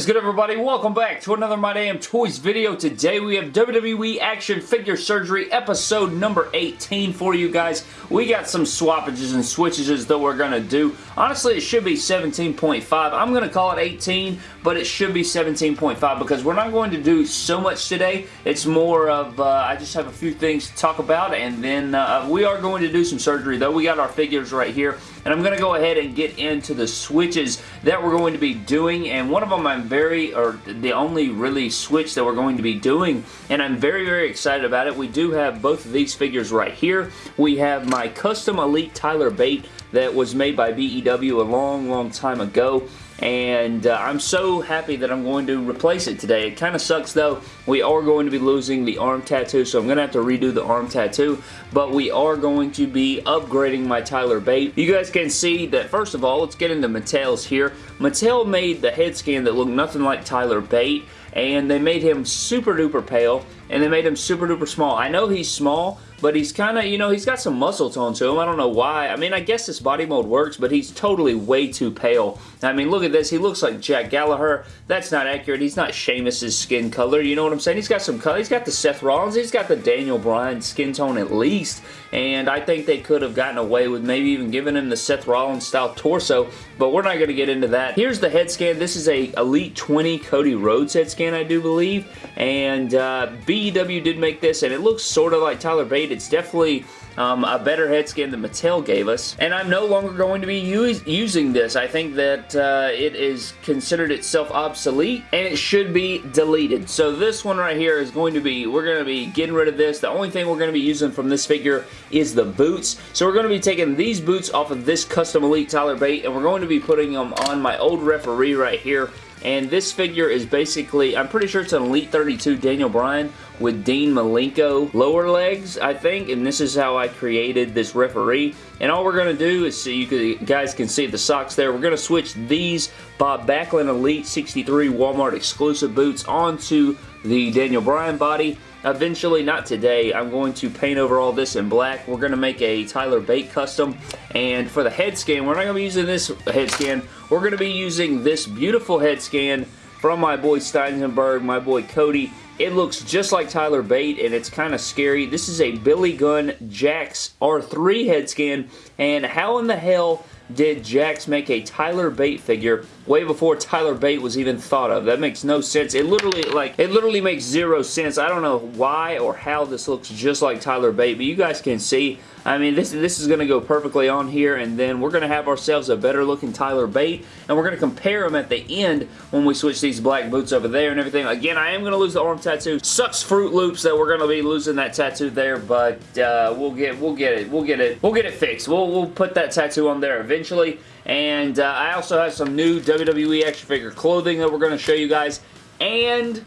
is good everybody? Welcome back to another My Damn Toys video. Today we have WWE Action Figure Surgery episode number 18 for you guys. We got some swappages and switches that we're going to do. Honestly, it should be 17.5. I'm going to call it 18, but it should be 17.5 because we're not going to do so much today. It's more of, uh, I just have a few things to talk about and then uh, we are going to do some surgery though. We got our figures right here and I'm going to go ahead and get into the switches that we're going to be doing and one of them I'm very, or the only really switch that we're going to be doing and I'm very very excited about it. We do have both of these figures right here. We have my custom Elite Tyler Bate that was made by BEW a long long time ago and uh, I'm so happy that I'm going to replace it today. It kind of sucks though. We are going to be losing the arm tattoo, so I'm going to have to redo the arm tattoo, but we are going to be upgrading my Tyler Bate. You guys can see that, first of all, let's get into Mattel's here. Mattel made the head scan that looked nothing like Tyler Bate, and they made him super duper pale, and they made him super duper small. I know he's small, but he's kind of, you know, he's got some muscle tone to him. I don't know why. I mean, I guess this body mold works, but he's totally way too pale. I mean, look at this. He looks like Jack Gallagher. That's not accurate. He's not Sheamus's skin color. You know what I'm saying? He's got some color. He's got the Seth Rollins. He's got the Daniel Bryan skin tone at least, and I think they could have gotten away with maybe even giving him the Seth Rollins style torso, but we're not going to get into that. Here's the head scan. This is a Elite 20 Cody Rhodes head scan, I do believe, and uh, BEW did make this, and it looks sort of like Tyler Bate. It's definitely um, a better head scan than Mattel gave us. And I'm no longer going to be using this. I think that uh, it is considered itself obsolete and it should be deleted. So this one right here is going to be, we're going to be getting rid of this. The only thing we're going to be using from this figure is the boots. So we're going to be taking these boots off of this custom Elite Tyler Bate and we're going to be putting them on my old referee right here and this figure is basically, I'm pretty sure it's an Elite 32 Daniel Bryan with Dean Malenko lower legs, I think, and this is how I created this referee. And all we're going to do is, so you guys can see the socks there, we're going to switch these Bob Backlund Elite 63 Walmart exclusive boots onto the Daniel Bryan body. Eventually, not today, I'm going to paint over all this in black. We're going to make a Tyler Bate custom. And for the head scan, we're not going to be using this head scan. We're going to be using this beautiful head scan from my boy Steinsenberg, my boy Cody. It looks just like Tyler Bate, and it's kind of scary. This is a Billy Gunn Jakks R3 head scan, and how in the hell did Jakks make a Tyler Bate figure way before Tyler Bate was even thought of. That makes no sense. It literally, like, it literally makes zero sense. I don't know why or how this looks just like Tyler Bate, but you guys can see I mean, this, this is going to go perfectly on here, and then we're going to have ourselves a better looking Tyler Bate, and we're going to compare them at the end when we switch these black boots over there and everything. Again, I am going to lose the arm tattoo. Sucks Fruit Loops that we're going to be losing that tattoo there, but uh, we'll get we'll get it. We'll get it. We'll get it fixed. We'll, we'll put that tattoo on there eventually, and uh, I also have some new WWE action figure clothing that we're going to show you guys, and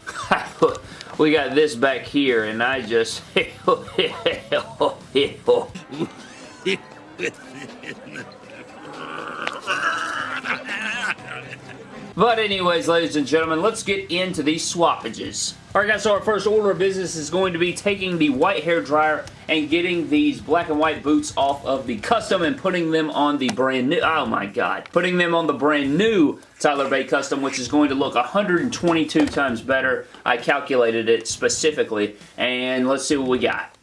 we got this back here, and I just... But anyways, ladies and gentlemen, let's get into these swappages. Alright guys, so our first order of business is going to be taking the white hair dryer and getting these black and white boots off of the custom and putting them on the brand new, oh my god, putting them on the brand new Tyler Bate Custom, which is going to look 122 times better. I calculated it specifically, and let's see what we got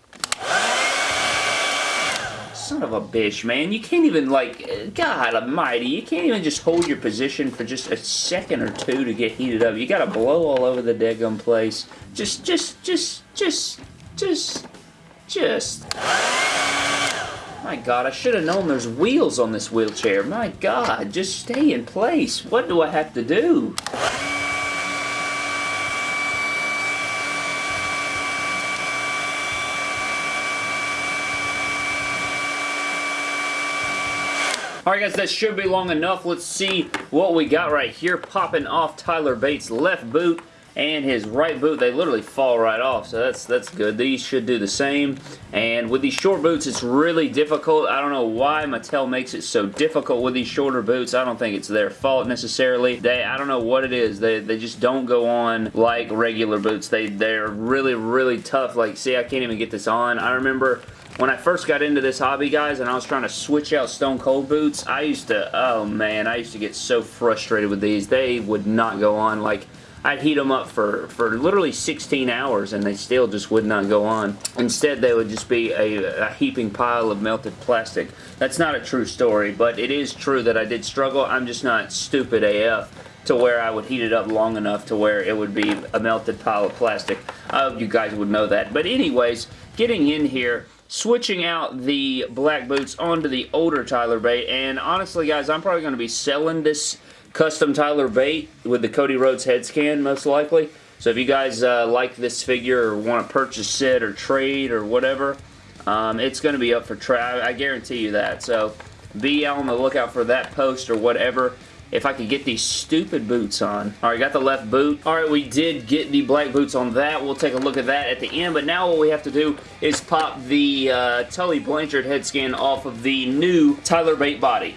son of a bitch, man. You can't even, like, God almighty, you can't even just hold your position for just a second or two to get heated up. You gotta blow all over the daggum place. Just, just, just, just, just, just. My God, I should have known there's wheels on this wheelchair. My God, just stay in place. What do I have to do? Alright guys, that should be long enough. Let's see what we got right here. Popping off Tyler Bate's left boot. And his right boot, they literally fall right off, so that's that's good. These should do the same, and with these short boots, it's really difficult. I don't know why Mattel makes it so difficult with these shorter boots. I don't think it's their fault necessarily. They, I don't know what it is. They, they just don't go on like regular boots. They, they're really, really tough. Like, see, I can't even get this on. I remember when I first got into this hobby, guys, and I was trying to switch out Stone Cold boots, I used to, oh man, I used to get so frustrated with these. They would not go on. Like, I'd heat them up for, for literally 16 hours and they still just would not go on. Instead, they would just be a, a, heaping pile of melted plastic. That's not a true story, but it is true that I did struggle. I'm just not stupid AF to where I would heat it up long enough to where it would be a melted pile of plastic. I hope you guys would know that. But anyways, getting in here, switching out the black boots onto the older Tyler Bate, and honestly guys, I'm probably going to be selling this custom Tyler Bate with the Cody Rhodes head scan most likely. So if you guys uh, like this figure or want to purchase it or trade or whatever, um, it's going to be up for trade. I guarantee you that. So be on the lookout for that post or whatever if I could get these stupid boots on. Alright, got the left boot. Alright, we did get the black boots on that. We'll take a look at that at the end, but now what we have to do is pop the uh, Tully Blanchard head scan off of the new Tyler Bate body.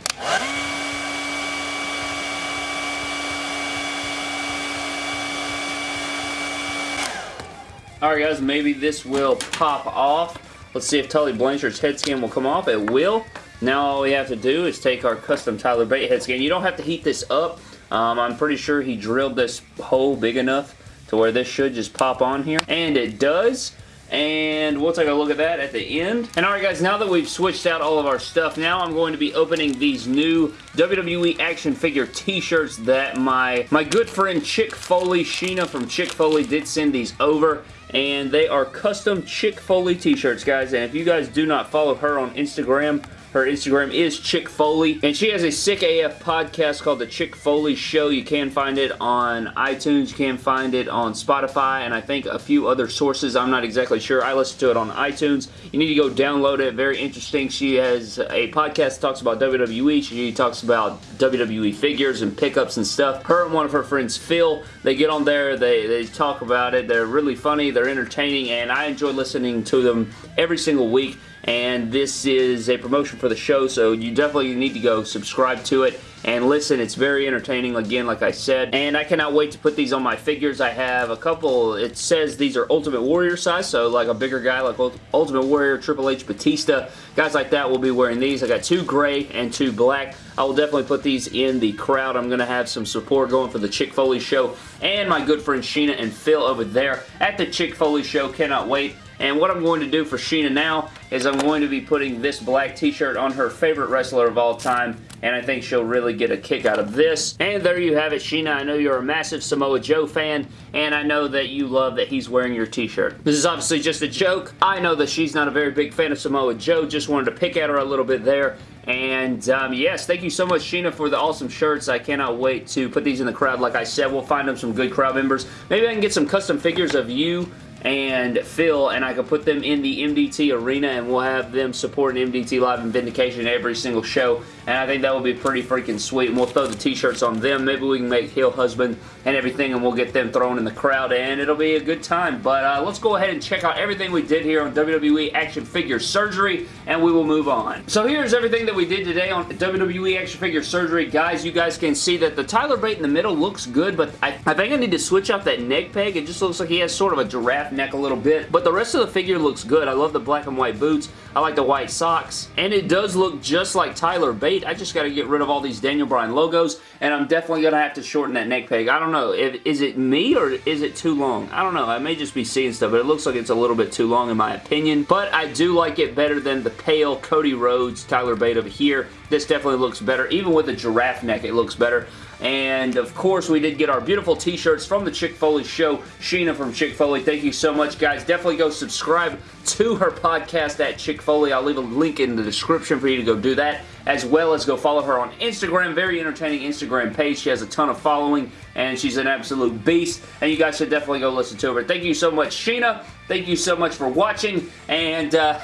Alright guys, maybe this will pop off. Let's see if Tully Blanchard's head scan will come off. It will. Now all we have to do is take our custom Tyler Bate head scan. You don't have to heat this up. Um, I'm pretty sure he drilled this hole big enough to where this should just pop on here. And it does and we'll take a look at that at the end. And alright guys, now that we've switched out all of our stuff, now I'm going to be opening these new WWE action figure t-shirts that my, my good friend Chick Foley, Sheena from Chick Foley did send these over and they are custom Chick Foley t-shirts guys and if you guys do not follow her on Instagram her Instagram is Chick Foley, and she has a sick AF podcast called The Chick Foley Show. You can find it on iTunes, you can find it on Spotify, and I think a few other sources. I'm not exactly sure. I listen to it on iTunes. You need to go download it. Very interesting. She has a podcast talks about WWE. She talks about WWE figures and pickups and stuff. Her and one of her friends, Phil, they get on there, they, they talk about it. They're really funny, they're entertaining, and I enjoy listening to them every single week and this is a promotion for the show, so you definitely need to go subscribe to it and listen. It's very entertaining, again, like I said, and I cannot wait to put these on my figures. I have a couple, it says these are Ultimate Warrior size, so like a bigger guy like Ultimate Warrior, Triple H, Batista, guys like that will be wearing these. I got two gray and two black. I will definitely put these in the crowd. I'm to have some support going for the Chick Foley show and my good friend Sheena and Phil over there at the Chick Foley show. Cannot wait. And what I'm going to do for Sheena now is I'm going to be putting this black t-shirt on her favorite wrestler of all time, and I think she'll really get a kick out of this. And there you have it, Sheena. I know you're a massive Samoa Joe fan, and I know that you love that he's wearing your t-shirt. This is obviously just a joke. I know that she's not a very big fan of Samoa Joe, just wanted to pick at her a little bit there. And um, yes, thank you so much, Sheena, for the awesome shirts. I cannot wait to put these in the crowd. Like I said, we'll find them some good crowd members. Maybe I can get some custom figures of you and Phil, and I could put them in the MDT arena, and we'll have them supporting MDT Live and Vindication every single show, and I think that would be pretty freaking sweet, and we'll throw the t-shirts on them. Maybe we can make Hill Husband and everything, and we'll get them thrown in the crowd, and it'll be a good time. But uh, let's go ahead and check out everything we did here on WWE Action Figure Surgery, and we will move on. So here's everything that we did today on WWE Action Figure Surgery. Guys, you guys can see that the Tyler Bate in the middle looks good, but I, I think I need to switch out that neck peg. It just looks like he has sort of a giraffe neck a little bit. But the rest of the figure looks good. I love the black and white boots. I like the white socks. And it does look just like Tyler Bate. I just got to get rid of all these Daniel Bryan logos. And I'm definitely going to have to shorten that neck peg. I don't know. If, is it me or is it too long? I don't know. I may just be seeing stuff. But it looks like it's a little bit too long in my opinion. But I do like it better than the pale Cody Rhodes Tyler Bate over here. This definitely looks better. Even with the giraffe neck, it looks better. And of course, we did get our beautiful t-shirts from the Chick Foley Show. Sheena from Chick Foley, thank you so much, guys. Definitely go subscribe to her podcast at Chick Foley. I'll leave a link in the description for you to go do that, as well as go follow her on Instagram. Very entertaining Instagram page. She has a ton of following, and she's an absolute beast, and you guys should definitely go listen to her. Thank you so much, Sheena. Thank you so much for watching, and uh,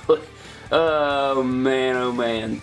oh man, oh man.